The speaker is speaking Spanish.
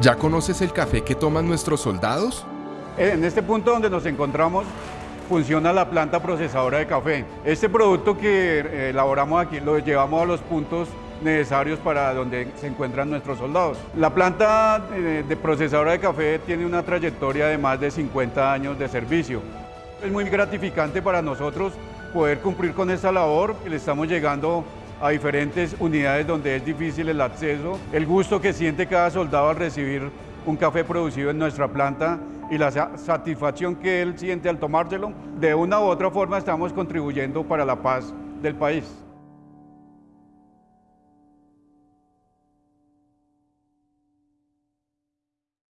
¿Ya conoces el café que toman nuestros soldados? En este punto donde nos encontramos funciona la planta procesadora de café. Este producto que eh, elaboramos aquí lo llevamos a los puntos necesarios para donde se encuentran nuestros soldados. La planta eh, de procesadora de café tiene una trayectoria de más de 50 años de servicio. Es muy gratificante para nosotros poder cumplir con esta labor. Le estamos llegando a diferentes unidades donde es difícil el acceso. El gusto que siente cada soldado al recibir un café producido en nuestra planta y la satisfacción que él siente al tomárselo, de una u otra forma estamos contribuyendo para la paz del país.